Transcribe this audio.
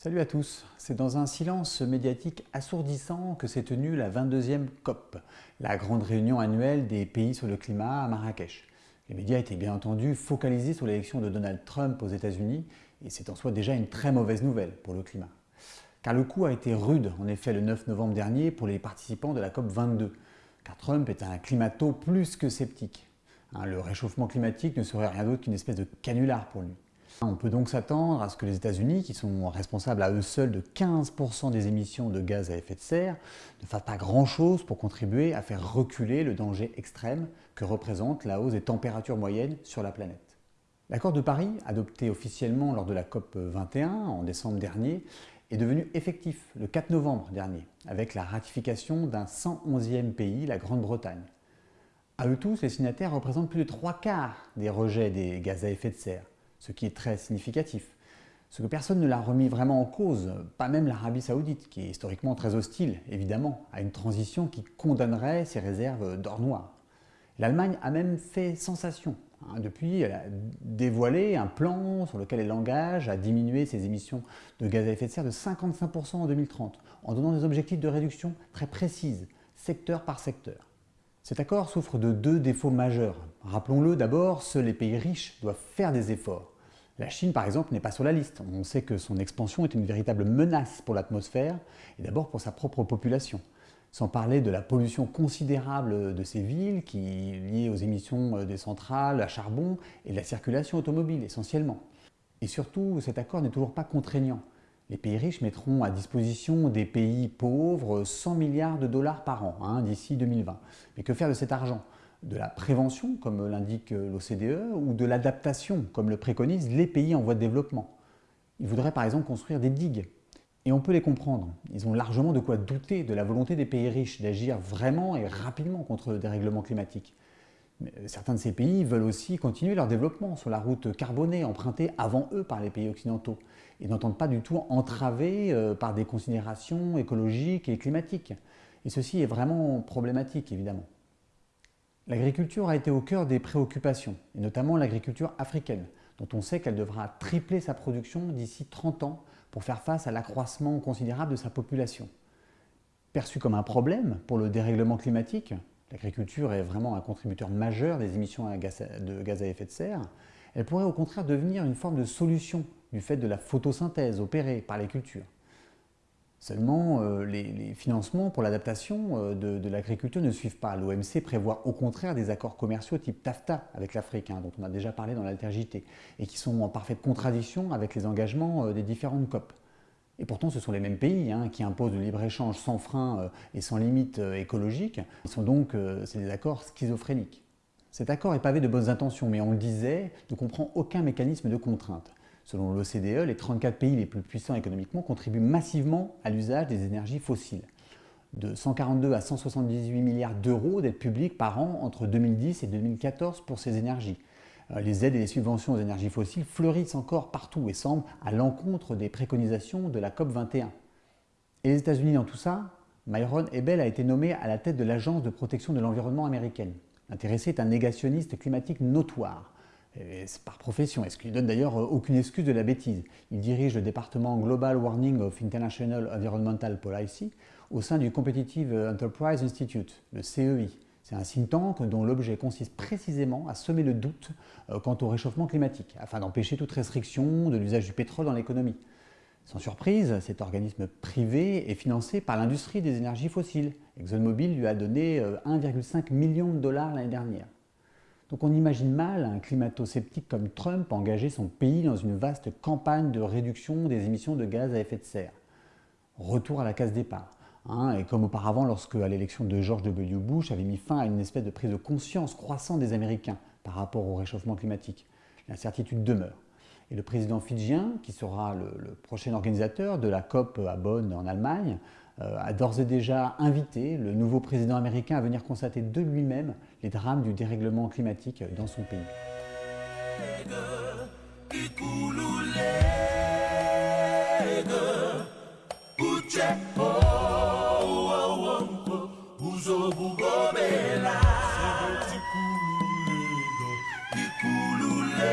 Salut à tous, c'est dans un silence médiatique assourdissant que s'est tenue la 22e COP, la grande réunion annuelle des pays sur le climat à Marrakech. Les médias étaient bien entendu focalisés sur l'élection de Donald Trump aux États-Unis et c'est en soi déjà une très mauvaise nouvelle pour le climat. Car le coup a été rude en effet le 9 novembre dernier pour les participants de la COP 22, car Trump est un climato plus que sceptique. Hein, le réchauffement climatique ne serait rien d'autre qu'une espèce de canular pour lui. On peut donc s'attendre à ce que les États-Unis, qui sont responsables à eux seuls de 15% des émissions de gaz à effet de serre, ne fassent pas grand-chose pour contribuer à faire reculer le danger extrême que représente la hausse des températures moyennes sur la planète. L'accord de Paris, adopté officiellement lors de la COP 21 en décembre dernier, est devenu effectif le 4 novembre dernier, avec la ratification d'un 111e pays, la Grande-Bretagne. À eux tous, les signataires représentent plus de trois quarts des rejets des gaz à effet de serre, ce qui est très significatif. Ce que personne ne l'a remis vraiment en cause, pas même l'Arabie Saoudite, qui est historiquement très hostile, évidemment, à une transition qui condamnerait ses réserves d'or noir. L'Allemagne a même fait sensation. Hein. Depuis, elle a dévoilé un plan sur lequel elle engage à diminuer ses émissions de gaz à effet de serre de 55% en 2030, en donnant des objectifs de réduction très précises, secteur par secteur. Cet accord souffre de deux défauts majeurs. Rappelons-le d'abord, seuls les pays riches doivent faire des efforts. La Chine, par exemple, n'est pas sur la liste. On sait que son expansion est une véritable menace pour l'atmosphère, et d'abord pour sa propre population. Sans parler de la pollution considérable de ces villes, qui est liée aux émissions des centrales à charbon et de la circulation automobile essentiellement. Et surtout, cet accord n'est toujours pas contraignant. Les pays riches mettront à disposition des pays pauvres 100 milliards de dollars par an hein, d'ici 2020. Mais que faire de cet argent? De la prévention, comme l'indique l'OCDE, ou de l'adaptation, comme le préconisent les pays en voie de développement? Ils voudraient par exemple construire des digues. Et on peut les comprendre. Ils ont largement de quoi douter de la volonté des pays riches d'agir vraiment et rapidement contre le dérèglement climatique. Mais certains de ces pays veulent aussi continuer leur développement sur la route carbonée empruntée avant eux par les pays occidentaux et n'entendent pas du tout entraver euh, par des considérations écologiques et climatiques. Et ceci est vraiment problématique évidemment. L'agriculture a été au cœur des préoccupations, et notamment l'agriculture africaine, dont on sait qu'elle devra tripler sa production d'ici 30 ans pour faire face à l'accroissement considérable de sa population. Perçue comme un problème pour le dérèglement climatique, l'agriculture est vraiment un contributeur majeur des émissions de gaz à effet de serre, elle pourrait au contraire devenir une forme de solution du fait de la photosynthèse opérée par les cultures. Seulement, euh, les, financements pour l'adaptation euh, de, l'agriculture ne suivent pas. L'OMC prévoit au contraire des accords commerciaux type TAFTA avec l'Afrique, hein, dont on a déjà parlé dans l'altergité, et qui sont en parfaite contradiction avec les engagements euh, des différentes COP. Et pourtant, ce sont les mêmes pays hein, qui imposent le libre-échange sans frein et sans limite écologique. Ils sont donc, c'est des accords schizophréniques. Cet accord est pavé de bonnes intentions, mais on le disait, ne comprend aucun mécanisme de contrainte. Selon l'OCDE, les 34 pays les plus puissants économiquement contribuent massivement à l'usage des énergies fossiles. De 142 à 178 milliards d'euros d'aides publiques par an entre 2010 et 2014 pour ces énergies. Euh, les aides et les subventions aux énergies fossiles fleurissent encore partout et semblent à l'encontre des préconisations de la COP21. Et les États-Unis dans tout ça Myron Ebel a été nommé à la tête de l'Agence de protection de l'environnement américaine. L'intéressé est un négationniste climatique notoire, par profession, et ce qui lui donne d'ailleurs aucune excuse de la bêtise? Il dirige le département Global Warning of International Environmental Policy au sein du Competitive Enterprise Institute, le CEI. C'est un think tank dont l'objet consiste précisément à semer le doute euh, quant au réchauffement climatique, afin d'empêcher toute restriction de l'usage du pétrole dans l'économie. Sans surprise, cet organisme privé est financé par l'industrie des énergies fossiles. ExxonMobil lui a donné 1,5 euh, million de dollars l'année dernière. Donc on imagine mal un climato-sceptique comme Trump engager son pays dans une vaste campagne de réduction des émissions de gaz à effet de serre. Retour à la case départ. Hein, et comme auparavant, lorsque à l'élection de George W. Bush avait mis fin à une espèce de prise de conscience croissante des Américains par rapport au réchauffement climatique, l'incertitude demeure. Et le président fidjien, qui sera le, prochain organisateur de la COP à Bonn en Allemagne, euh, a d'ores et déjà invité le nouveau président américain à venir constater de lui-même les drames du dérèglement climatique dans son pays. kugobela ikululelo